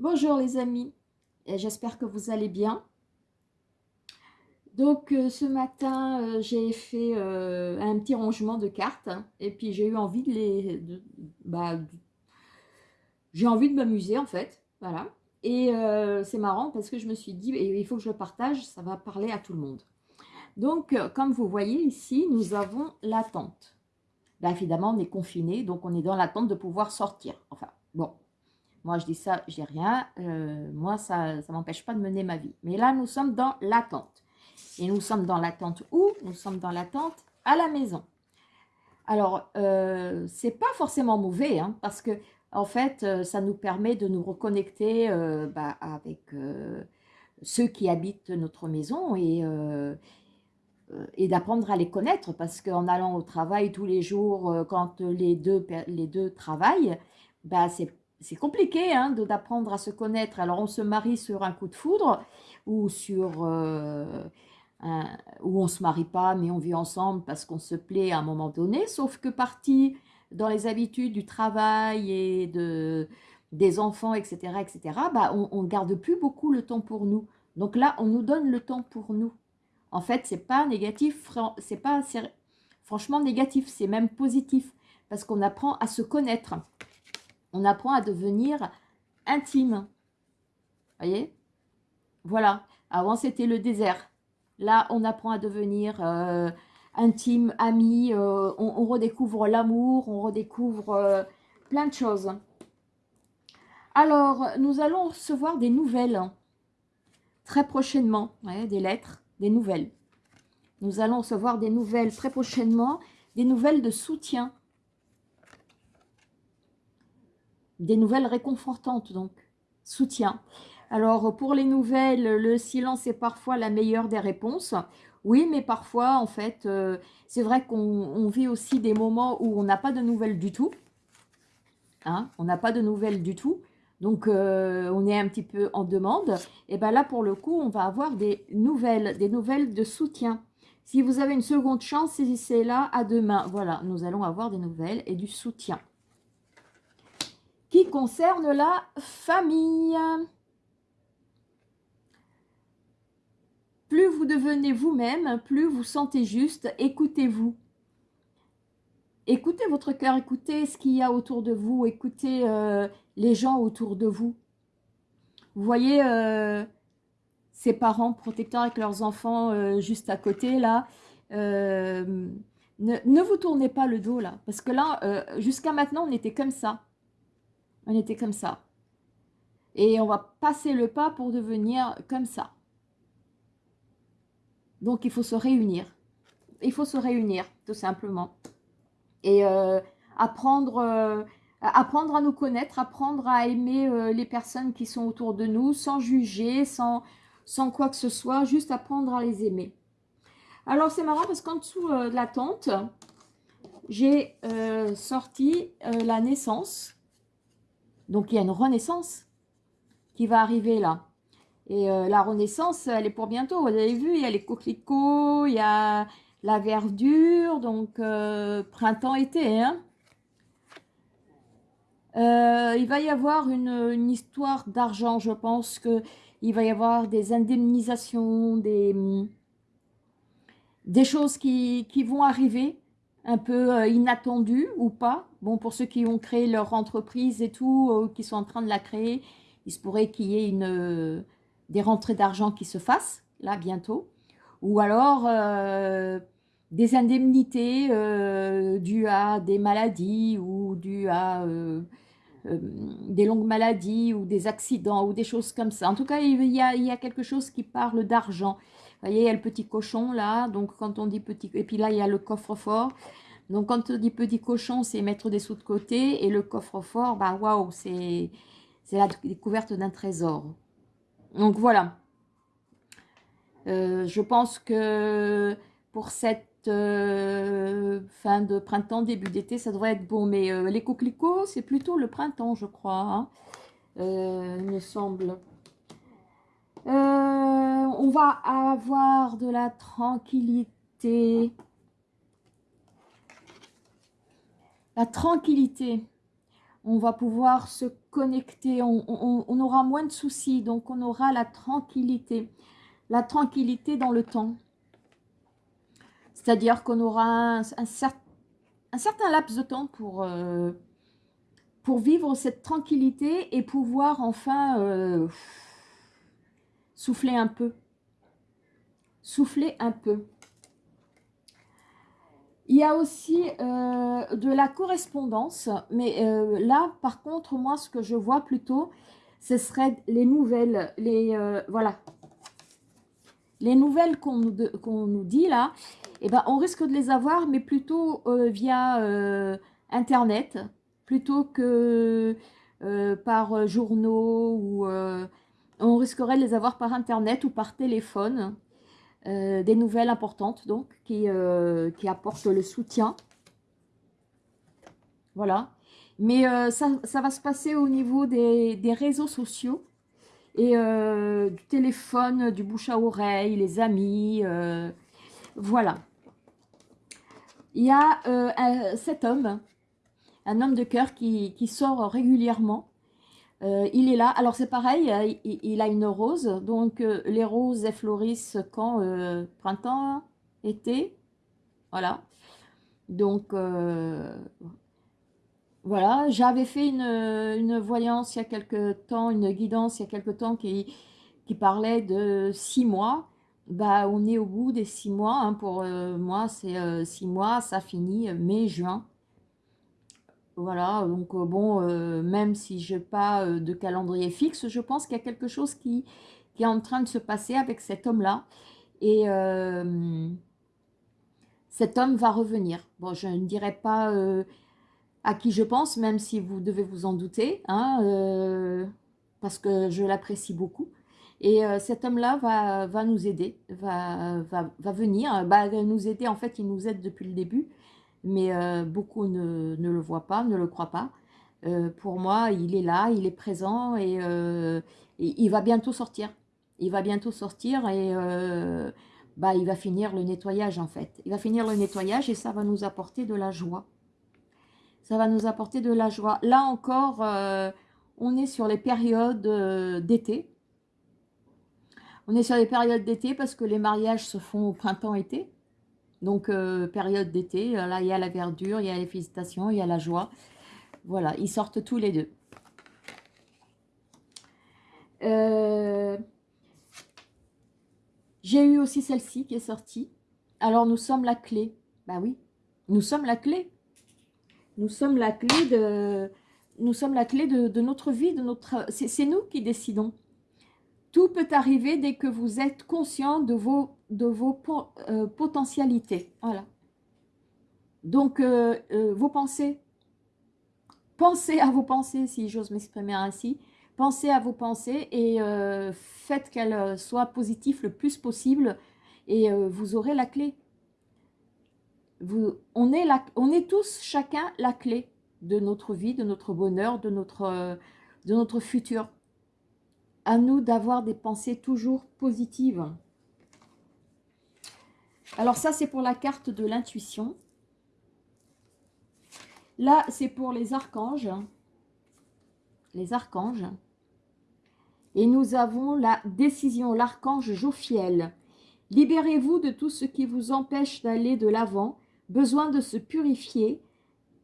Bonjour les amis, j'espère que vous allez bien. Donc euh, ce matin, euh, j'ai fait euh, un petit rangement de cartes hein, et puis j'ai eu envie de les... bah, j'ai envie de m'amuser en fait, voilà. Et c'est marrant parce que je me suis dit, il faut que je le partage, ça va parler à tout le monde. Donc comme vous voyez ici, nous avons l'attente. Bah, évidemment, on est confiné, donc on est dans l'attente de pouvoir sortir. Enfin, bon, moi, je dis ça, je dis rien. Euh, moi, ça ne m'empêche pas de mener ma vie. Mais là, nous sommes dans l'attente. Et nous sommes dans l'attente où? Nous sommes dans l'attente à la maison. Alors, euh, c'est pas forcément mauvais, hein, parce que en fait, euh, ça nous permet de nous reconnecter euh, bah, avec ceux qui habitent notre maison et, et d'apprendre à les connaître, parce qu'en allant au travail tous les jours, quand les deux, les deux travaillent, bah, c'est c'est compliqué hein, d'apprendre à se connaître. Alors, on se marie sur un coup de foudre ou sur... Euh, on ne se marie pas, mais on vit ensemble parce qu'on se plaît à un moment donné. Sauf que parti dans les habitudes du travail et de, des enfants, etc., etc., bah, on ne garde plus beaucoup le temps pour nous. Donc là, on nous donne le temps pour nous. En fait, c'est pas négatif, c'est pas franchement négatif, c'est même positif parce qu'on apprend à se connaître on apprend à devenir intime. voyez? Voilà. Avant, c'était le désert. Là, on apprend à devenir euh, intime, ami. Euh, on, redécouvre l'amour, on redécouvre euh, plein de choses. Alors, nous allons recevoir des nouvelles très prochainement. des lettres, des nouvelles. Nous allons recevoir des nouvelles très prochainement, des nouvelles de soutien des nouvelles réconfortantes, donc soutien. Alors, pour les nouvelles, le silence est parfois la meilleure des réponses. Oui, mais parfois, en fait, euh, c'est vrai qu'on vit aussi des moments où on n'a pas de nouvelles du tout. Hein, on n'a pas de nouvelles du tout. Donc, euh, on est un petit peu en demande. Et bien là, pour le coup, on va avoir des nouvelles, des nouvelles de soutien. Si vous avez une seconde chance, saisissez là à demain. Voilà, nous allons avoir des nouvelles et du soutien qui concerne la famille. Plus vous devenez vous-même, plus vous sentez juste, écoutez-vous. Écoutez votre cœur, écoutez ce qu'il y a autour de vous, écoutez euh, les gens autour de vous. Vous voyez euh, ces parents protecteurs avec leurs enfants euh, juste à côté, là. Ne, ne, vous tournez pas le dos, là. Parce que là, jusqu'à maintenant, on était comme ça. On était comme ça. Et on va passer le pas pour devenir comme ça. Donc, il faut se réunir. Il faut se réunir, tout simplement. Et euh, apprendre, euh, apprendre à nous connaître, apprendre à aimer euh, les personnes qui sont autour de nous, sans juger, sans, sans quoi que ce soit, juste apprendre à les aimer. Alors, c'est marrant parce qu'en dessous de la tente, j'ai sorti la naissance donc, il y a une renaissance qui va arriver là. Et euh, la renaissance, elle est pour bientôt. Vous avez vu, il y a les coquelicots, il y a la verdure, donc euh, printemps-été. Hein. Euh, il va y avoir une, histoire d'argent, je pense qu'il va y avoir des indemnisations, des, des choses qui, qui vont arriver un peu euh, inattendu ou pas. Bon, pour ceux qui ont créé leur entreprise et tout, euh, qui sont en train de la créer, il se pourrait qu'il y ait euh, des rentrées d'argent qui se fassent, là, bientôt. Ou alors des indemnités dues à des maladies ou dues à des longues maladies ou des accidents ou des choses comme ça. En tout cas, il y a quelque chose qui parle d'argent voyez, il y a le petit cochon là. Donc, quand on dit petit... Et puis là, il y a le coffre-fort. Donc, quand on dit petit cochon, c'est mettre des sous de côté. Et le coffre-fort, bah waouh, c'est la découverte d'un trésor. Donc, voilà. Euh, je pense que pour cette euh, fin de printemps, début d'été, ça devrait être bon. Mais euh, les coquelicots, c'est plutôt le printemps, je crois. Hein. il me semble. On va avoir de la tranquillité. La tranquillité. on va pouvoir se connecter, on, aura moins de soucis, donc on aura la tranquillité, la tranquillité dans le temps. C'est-à-dire qu'on aura un, certain laps de temps pour, euh, pour vivre cette tranquillité et pouvoir enfin euh, souffler un peu. Souffler un peu. Il y a aussi euh, de la correspondance, mais euh, là, par contre, moi, ce que je vois plutôt, ce serait les nouvelles, les, euh, voilà, les nouvelles qu'on nous, dit là, eh ben, on risque de les avoir, mais plutôt via Internet, plutôt que par journaux, ou on risquerait de les avoir par Internet ou par téléphone. Euh, des nouvelles importantes donc qui, euh, qui, apportent le soutien. Voilà. Mais euh, ça, va se passer au niveau des, réseaux sociaux et du téléphone, du bouche à oreille, les amis. voilà. Il y a cet homme, un homme de cœur qui sort régulièrement euh, il est là. Alors c'est pareil, euh, il, a une rose. Donc euh, les roses fleurissent quand Printemps, été. Voilà. Donc voilà, j'avais fait une, voyance il y a quelque temps, une guidance il y a quelque temps qui, qui parlait de six mois. Bah, on est au bout des six mois. Hein. pour moi, c'est six mois, ça finit mai-juin. Voilà, donc euh, bon, euh, même si je n'ai pas euh, de calendrier fixe, je pense qu'il y a quelque chose qui, est en train de se passer avec cet homme-là. Et cet homme va revenir. Bon, je ne dirai pas à qui je pense, même si vous devez vous en douter, hein, parce que je l'apprécie beaucoup. Et cet homme-là va, nous aider, va, va, va bah, nous aider, en fait, il nous aide depuis le début mais euh, beaucoup ne, le voient pas, ne le croient pas. Euh, pour moi, il est là, il est présent euh, et, il va bientôt sortir. Il va bientôt sortir et bah, il va finir le nettoyage en fait. Il va finir le nettoyage et ça va nous apporter de la joie. Ça va nous apporter de la joie. Là encore, on est sur les périodes d'été. On est sur les périodes d'été parce que les mariages se font au printemps-été. Donc, euh, période d'été, euh, là, il y a la verdure, il y a les félicitations, il y a la joie. Voilà, ils sortent tous les deux. Euh, j'ai eu aussi celle-ci qui est sortie. Alors, nous sommes la clé. Bah oui, nous sommes la clé. Nous sommes la clé de, nous sommes la clé de notre vie, de notre. C'est nous qui décidons. Tout peut arriver dès que vous êtes conscient de vos, de vos euh, potentialités. Voilà. Donc, euh, euh, vos pensées. Pensez à vos pensées, si j'ose m'exprimer ainsi. Pensez à vos pensées et faites qu'elles soient positives le plus possible et vous aurez la clé. Vous, on, est on est tous, chacun, la clé de notre vie, de notre bonheur, de notre, de notre futur à nous d'avoir des pensées toujours positives. Alors ça, c'est pour la carte de l'intuition. Là, c'est pour les archanges. Les archanges. Et nous avons la décision, l'archange Jophiel. Libérez-vous de tout ce qui vous empêche d'aller de l'avant, besoin de se purifier,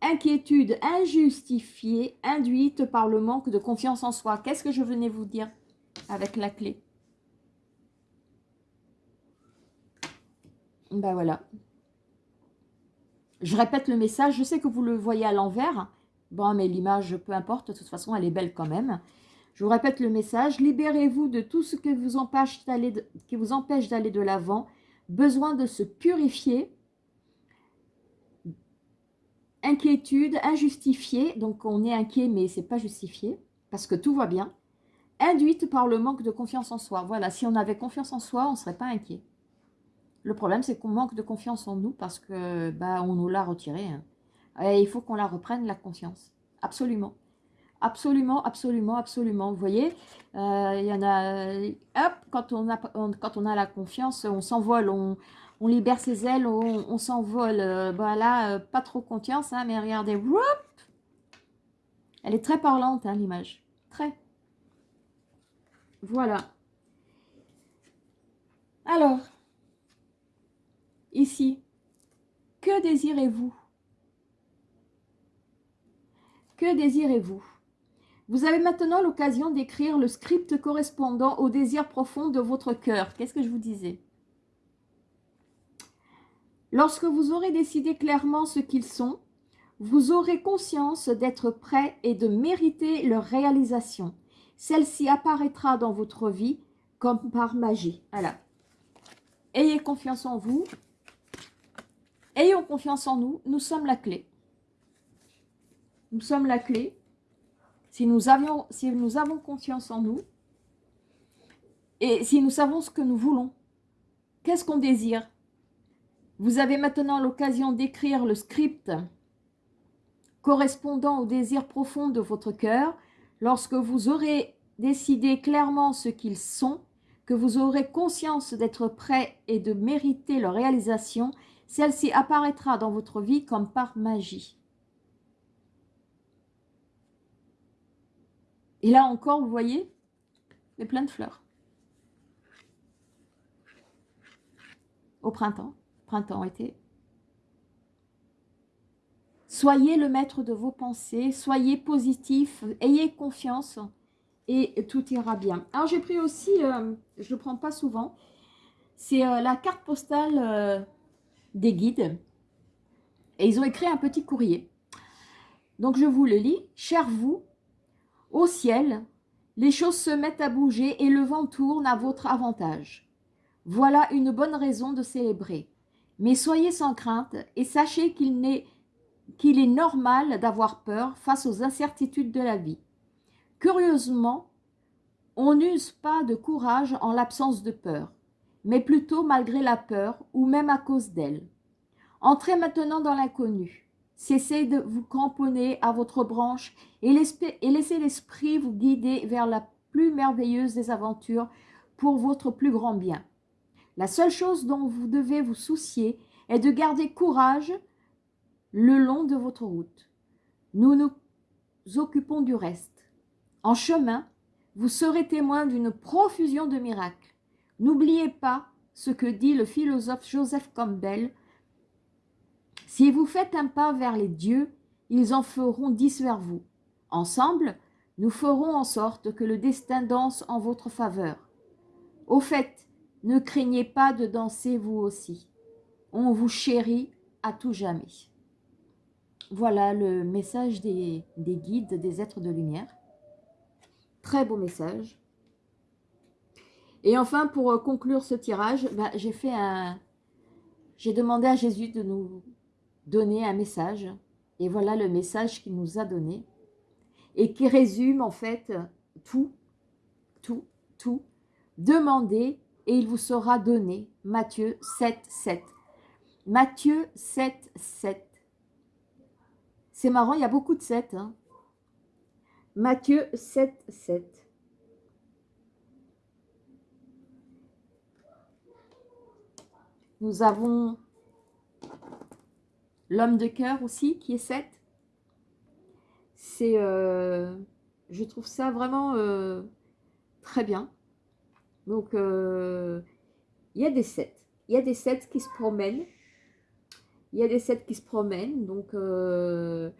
inquiétude injustifiée, induite par le manque de confiance en soi. Qu'est-ce que je venais vous dire? Avec la clé. Ben voilà. Je répète le message. Je sais que vous le voyez à l'envers. Bon, mais l'image, peu importe. De toute façon, elle est belle quand même. Je vous répète le message. Libérez-vous de tout ce qui vous empêche d'aller de, l'avant. Besoin de se purifier. Inquiétude, injustifiée. Donc, on est inquiet, mais c'est pas justifié. Parce que tout va bien induite par le manque de confiance en soi. Voilà, si on avait confiance en soi, on ne serait pas inquiet. Le problème, c'est qu'on manque de confiance en nous parce que bah, on nous l'a retiré. Hein. Et il faut qu'on la reprenne, la confiance. Absolument. Absolument, absolument, absolument. Vous voyez, euh, il y en a... Hop, quand on a, la confiance, on s'envole, on, libère ses ailes, on, s'envole. voilà, euh, pas trop confiance, hein, mais regardez, Elle est très parlante, hein, l'image. Très. Voilà. Alors, ici, que désirez-vous? Que désirez-vous? Vous avez maintenant l'occasion d'écrire le script correspondant au désir profond de votre cœur. Qu'est-ce que je vous disais? Lorsque vous aurez décidé clairement ce qu'ils sont, vous aurez conscience d'être prêt et de mériter leur réalisation. Celle-ci apparaîtra dans votre vie comme par magie. Voilà. Ayez confiance en vous. Ayons confiance en nous. Nous sommes la clé. Nous sommes la clé. Si nous, si nous avons confiance en nous, et si nous savons ce que nous voulons, qu'est-ce qu'on désire? Vous avez maintenant l'occasion d'écrire le script correspondant au désir profond de votre cœur. Lorsque vous aurez décidé clairement ce qu'ils sont, que vous aurez conscience d'être prêt et de mériter leur réalisation, celle-ci apparaîtra dans votre vie comme par magie. Et là encore, vous voyez, il y a plein de fleurs. Au printemps printemps-été. Soyez le maître de vos pensées, soyez positif, ayez confiance et tout ira bien. Alors j'ai pris aussi, euh, je ne le prends pas souvent, c'est euh, la carte postale euh, des guides. Et ils ont écrit un petit courrier. Donc je vous le lis. Cher vous, au ciel, les choses se mettent à bouger et le vent tourne à votre avantage. Voilà une bonne raison de célébrer. Mais soyez sans crainte et sachez qu'il est, qu'il est normal d'avoir peur face aux incertitudes de la vie. Curieusement, on n'use pas de courage en l'absence de peur, mais plutôt malgré la peur ou même à cause d'elle. Entrez maintenant dans l'inconnu. Cessez de vous cramponner à votre branche et laissez l'esprit vous guider vers la plus merveilleuse des aventures pour votre plus grand bien. La seule chose dont vous devez vous soucier est de garder courage le long de votre route. Nous nous occupons du reste. En chemin, vous serez témoin d'une profusion de miracles. N'oubliez pas ce que dit le philosophe Joseph Campbell. Si vous faites un pas vers les dieux, ils en feront dix vers vous. Ensemble, nous ferons en sorte que le destin danse en votre faveur. Au fait, ne craignez pas de danser vous aussi. On vous chérit à tout jamais. Voilà le message des, guides, des êtres de lumière. Très beau message. Et enfin, pour euh, conclure ce tirage, bah, j'ai fait un... J'ai demandé à Jésus de nous donner un message. Et voilà le message qu'il nous a donné. Et qui résume en fait tout, tout, tout. Demandez et il vous sera donné. Matthieu 7, 7. Matthieu 7, 7. C'est marrant, il y a beaucoup de 7. Hein. Matthieu 7, 7. Nous avons l'homme de cœur aussi, qui est 7. C'est, euh, je trouve ça vraiment euh, très bien. Donc, euh, il y a des sets. Il y a des sets qui se promènent. Il y a des sets qui se promènent. Donc, euh,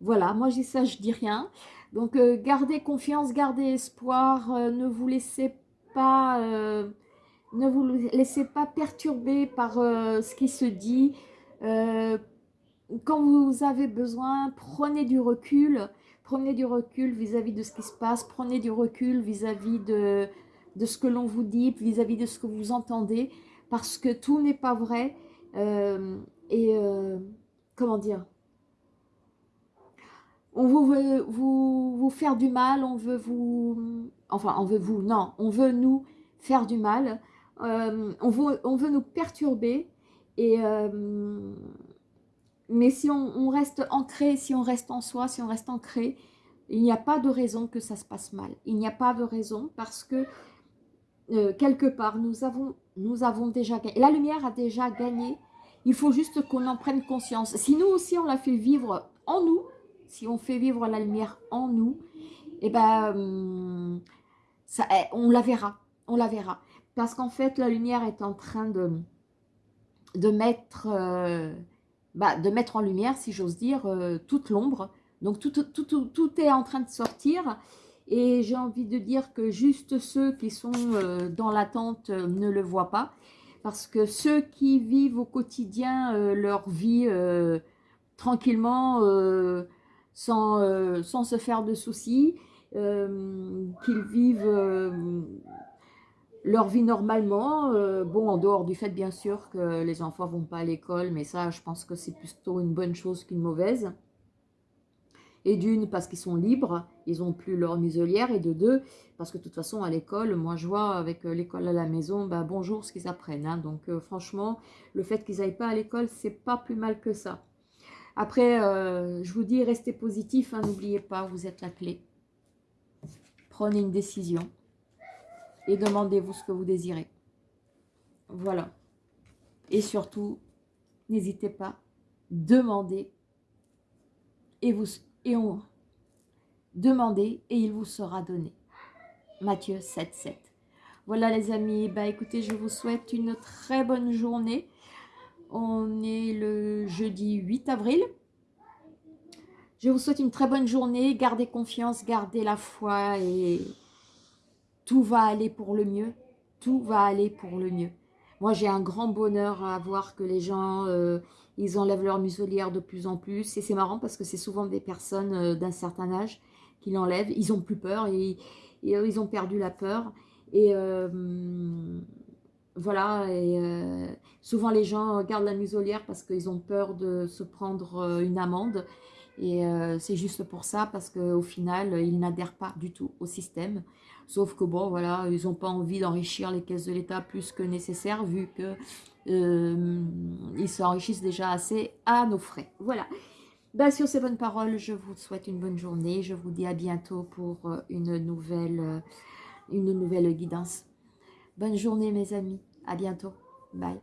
voilà. Moi, j'ai ça, je dis rien. Donc, euh, gardez confiance, gardez espoir. ne vous laissez pas... ne vous laissez pas perturber par ce qui se dit. quand vous avez besoin, prenez du recul. Prenez du recul vis-à-vis -vis de ce qui se passe. Prenez du recul vis-à-vis de ce que l'on vous dit, vis-à-vis de ce que vous entendez, parce que tout n'est pas vrai. Euh, et euh, comment dire? On veut vous, faire du mal, on veut vous... Enfin, on veut vous, non, on veut nous faire du mal. Euh, on, veut, on veut nous perturber. Et, mais si on, reste ancré, si on reste en soi, si on reste ancré, il n'y a pas de raison que ça se passe mal. Il n'y a pas de raison parce que euh, quelque part, nous avons, nous avons déjà gagné. La lumière a déjà gagné. Il faut juste qu'on en prenne conscience. Si nous aussi, on l'a fait vivre en nous, si on fait vivre la lumière en nous, eh ben, hum, ça, eh, on la verra, on la verra. Parce qu'en fait, la lumière est en train de, de, mettre, euh, bah, de mettre en lumière, si j'ose dire, euh, toute l'ombre. Donc, tout, tout, tout, tout, est en train de sortir. Et j'ai envie de dire que juste ceux qui sont euh, dans l'attente ne le voient pas. Parce que ceux qui vivent au quotidien leur vie tranquillement, sans, sans se faire de soucis, qu'ils vivent leur vie normalement, euh, bon, en dehors du fait bien sûr que les enfants vont pas à l'école, mais ça, je pense que c'est plutôt une bonne chose qu'une mauvaise. Et d'une, parce qu'ils sont libres, ils n'ont plus leur muselière, et de deux, parce que de toute façon, à l'école, moi je vois avec euh, l'école à la maison, bah, bonjour ce qu'ils apprennent. Hein. donc euh, franchement, le fait qu'ils n'aillent pas à l'école, c'est pas plus mal que ça. Après, je vous dis, restez positif, hein, n'oubliez pas, vous êtes la clé. Prenez une décision et demandez-vous ce que vous désirez. Voilà. Et surtout, n'hésitez pas, demandez et vous et on demandez et il vous sera donné. Matthieu 7, 7. Voilà les amis, bah écoutez, je vous souhaite une très bonne journée. On est le jeudi 8 avril. Je vous souhaite une très bonne journée. Gardez confiance, gardez la foi et tout va aller pour le mieux, tout va aller pour le mieux. Moi, j'ai un grand bonheur à voir que les gens, euh, ils enlèvent leur muselière de plus en plus. Et c'est marrant parce que c'est souvent des personnes euh, d'un certain âge qui l'enlèvent. Ils ont plus peur et, euh, ils ont perdu la peur. Et voilà, et souvent les gens gardent la muselière parce qu'ils ont peur de se prendre une amende. Et c'est juste pour ça, parce qu'au final, ils n'adhèrent pas du tout au système. Sauf que bon, voilà, ils n'ont pas envie d'enrichir les caisses de l'État plus que nécessaire, vu que euh, s'enrichissent déjà assez à nos frais. Voilà. Ben, sur ces bonnes paroles, je vous souhaite une bonne journée. Je vous dis à bientôt pour euh, une nouvelle, euh, une nouvelle guidance. Bonne journée mes amis. À bientôt. Bye.